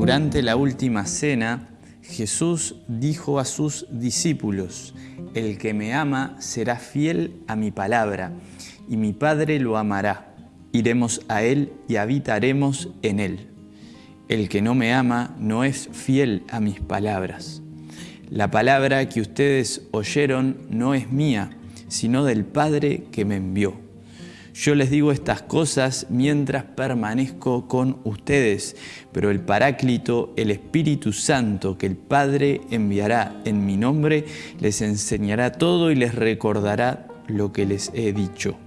Durante la última cena, Jesús dijo a sus discípulos, El que me ama será fiel a mi palabra, y mi Padre lo amará. Iremos a Él y habitaremos en Él. El que no me ama no es fiel a mis palabras. La palabra que ustedes oyeron no es mía, sino del Padre que me envió. Yo les digo estas cosas mientras permanezco con ustedes, pero el Paráclito, el Espíritu Santo que el Padre enviará en mi nombre, les enseñará todo y les recordará lo que les he dicho.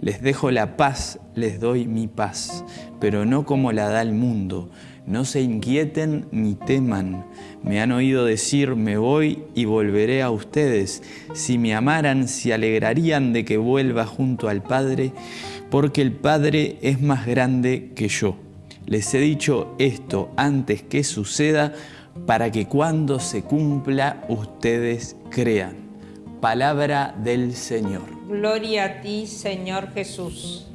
Les dejo la paz, les doy mi paz, pero no como la da el mundo. No se inquieten ni teman. Me han oído decir, me voy y volveré a ustedes. Si me amaran, se alegrarían de que vuelva junto al Padre, porque el Padre es más grande que yo. Les he dicho esto antes que suceda, para que cuando se cumpla ustedes crean. Palabra del Señor. Gloria a ti, Señor Jesús.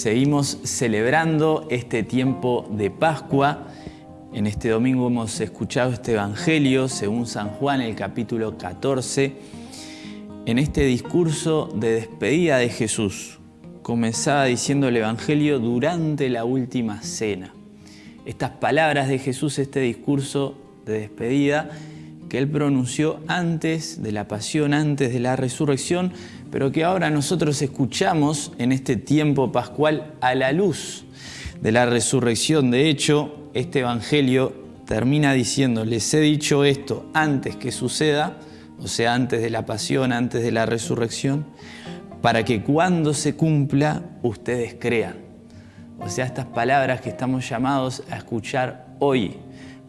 Seguimos celebrando este tiempo de Pascua. En este domingo hemos escuchado este Evangelio según San Juan, el capítulo 14. En este discurso de despedida de Jesús, comenzaba diciendo el Evangelio durante la última cena. Estas palabras de Jesús, este discurso de despedida, que Él pronunció antes de la pasión, antes de la resurrección, pero que ahora nosotros escuchamos en este tiempo pascual a la luz de la resurrección. De hecho, este Evangelio termina diciendo, les he dicho esto antes que suceda, o sea, antes de la pasión, antes de la resurrección, para que cuando se cumpla ustedes crean. O sea, estas palabras que estamos llamados a escuchar hoy,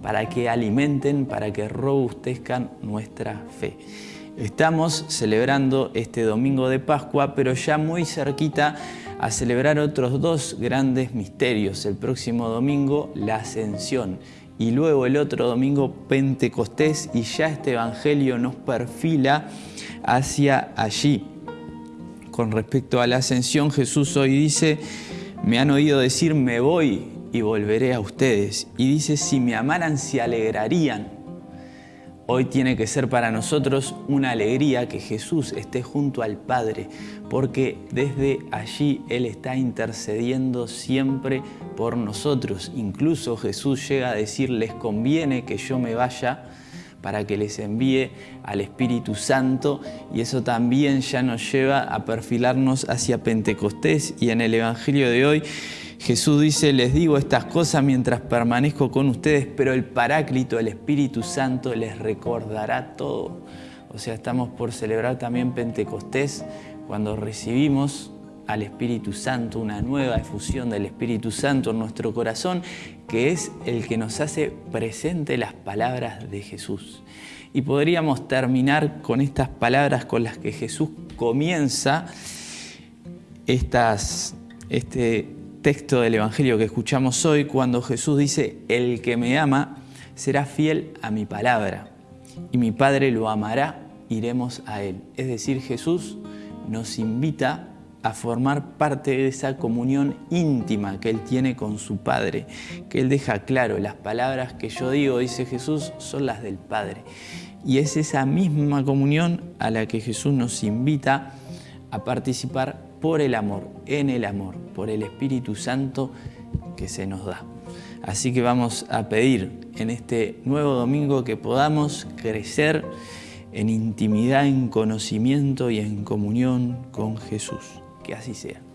para que alimenten, para que robustezcan nuestra fe. Estamos celebrando este domingo de Pascua, pero ya muy cerquita a celebrar otros dos grandes misterios. El próximo domingo, la Ascensión, y luego el otro domingo, Pentecostés, y ya este Evangelio nos perfila hacia allí. Con respecto a la Ascensión, Jesús hoy dice, me han oído decir, me voy y volveré a ustedes. Y dice, si me amaran, se alegrarían. Hoy tiene que ser para nosotros una alegría que Jesús esté junto al Padre, porque desde allí Él está intercediendo siempre por nosotros. Incluso Jesús llega a decir, les conviene que yo me vaya para que les envíe al Espíritu Santo y eso también ya nos lleva a perfilarnos hacia Pentecostés y en el Evangelio de hoy Jesús dice, les digo estas cosas mientras permanezco con ustedes, pero el Paráclito, el Espíritu Santo, les recordará todo. O sea, estamos por celebrar también Pentecostés, cuando recibimos al Espíritu Santo, una nueva efusión del Espíritu Santo en nuestro corazón, que es el que nos hace presente las palabras de Jesús. Y podríamos terminar con estas palabras con las que Jesús comienza estas, este texto del Evangelio que escuchamos hoy cuando Jesús dice, el que me ama será fiel a mi palabra y mi Padre lo amará, iremos a Él. Es decir, Jesús nos invita a formar parte de esa comunión íntima que Él tiene con su Padre, que Él deja claro, las palabras que yo digo, dice Jesús, son las del Padre. Y es esa misma comunión a la que Jesús nos invita a participar por el amor, en el amor, por el Espíritu Santo que se nos da. Así que vamos a pedir en este nuevo domingo que podamos crecer en intimidad, en conocimiento y en comunión con Jesús. Que así sea.